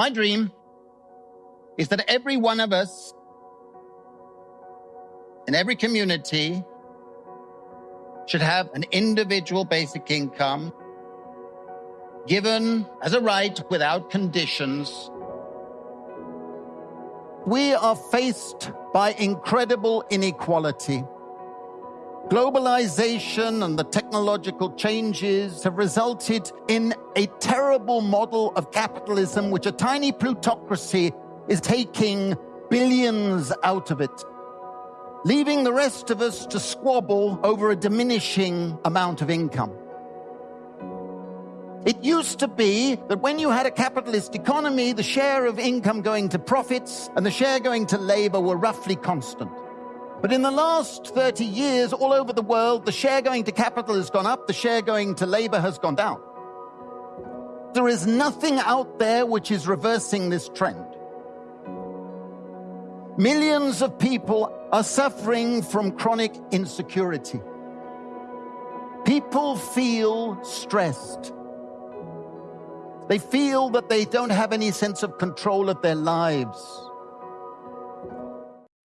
My dream is that every one of us in every community should have an individual basic income given as a right without conditions. We are faced by incredible inequality. Globalization and the technological changes have resulted in a terrible model of capitalism, which a tiny plutocracy is taking billions out of it, leaving the rest of us to squabble over a diminishing amount of income. It used to be that when you had a capitalist economy, the share of income going to profits and the share going to labor were roughly constant. But in the last 30 years, all over the world, the share going to capital has gone up, the share going to labor has gone down. There is nothing out there which is reversing this trend. Millions of people are suffering from chronic insecurity. People feel stressed. They feel that they don't have any sense of control of their lives.